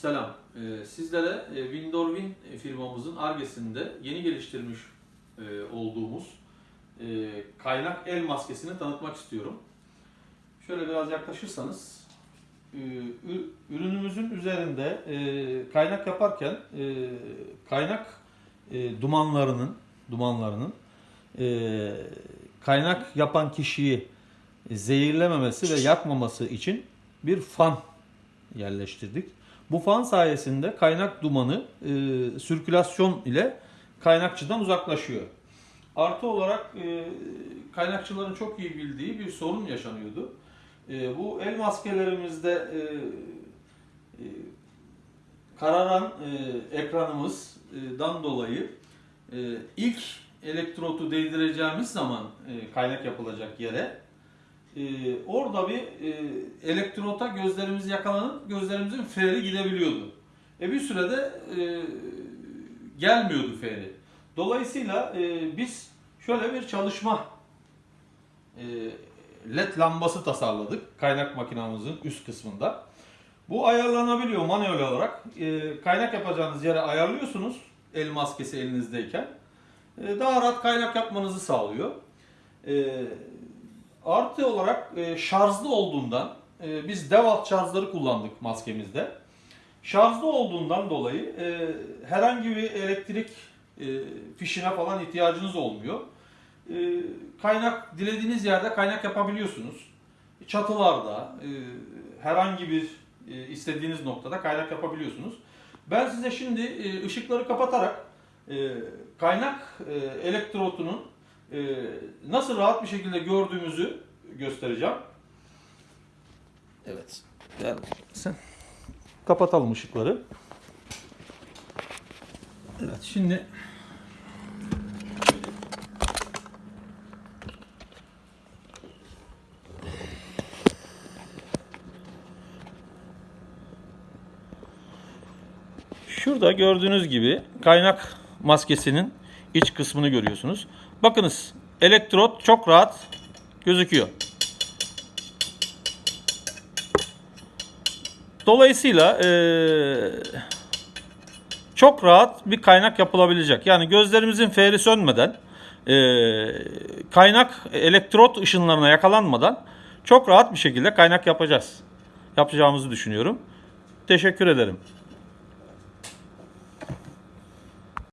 Selam. Ee, Sizlere e, Windorwin firmamızın Arges'inde yeni geliştirmiş e, olduğumuz e, kaynak el maskesini tanıtmak istiyorum. Şöyle biraz yaklaşırsanız e, ürünümüzün üzerinde e, kaynak yaparken e, kaynak e, dumanlarının dumanlarının e, kaynak yapan kişiyi zehirlememesi ve yakmaması için bir fan yerleştirdik. Bu fan sayesinde kaynak dumanı e, sirkülasyon ile kaynakçıdan uzaklaşıyor. Artı olarak e, kaynakçıların çok iyi bildiği bir sorun yaşanıyordu. E, bu el maskelerimizde e, e, kararan e, ekranımızdan dolayı e, ilk elektrotu değdireceğimiz zaman e, kaynak yapılacak yere e, orada bir e, elektrota gözlerimiz yakalanıp gözlerimizin feri gidebiliyordu. E bir sürede e, gelmiyordu feri. Dolayısıyla e, biz şöyle bir çalışma e, led lambası tasarladık kaynak makinamızın üst kısmında. Bu ayarlanabiliyor manuel olarak. E, kaynak yapacağınız yere ayarlıyorsunuz el maskesi elinizdeyken. E, daha rahat kaynak yapmanızı sağlıyor. E, Artı olarak e, şarjlı olduğundan e, biz DeWalt şarjları kullandık maskemizde. Şarjlı olduğundan dolayı e, herhangi bir elektrik e, fişine falan ihtiyacınız olmuyor. E, kaynak dilediğiniz yerde kaynak yapabiliyorsunuz. Çatılarda e, herhangi bir e, istediğiniz noktada kaynak yapabiliyorsunuz. Ben size şimdi e, ışıkları kapatarak e, kaynak e, elektrotunun nasıl rahat bir şekilde gördüğümüzü göstereceğim. Evet. Gel sen. Kapatalım ışıkları. Evet şimdi Şurada gördüğünüz gibi kaynak maskesinin iç kısmını görüyorsunuz. Bakınız elektrot çok rahat gözüküyor. Dolayısıyla eee, çok rahat bir kaynak yapılabilecek. Yani gözlerimizin feri sönmeden eee, kaynak elektrot ışınlarına yakalanmadan çok rahat bir şekilde kaynak yapacağız. Yapacağımızı düşünüyorum. Teşekkür ederim.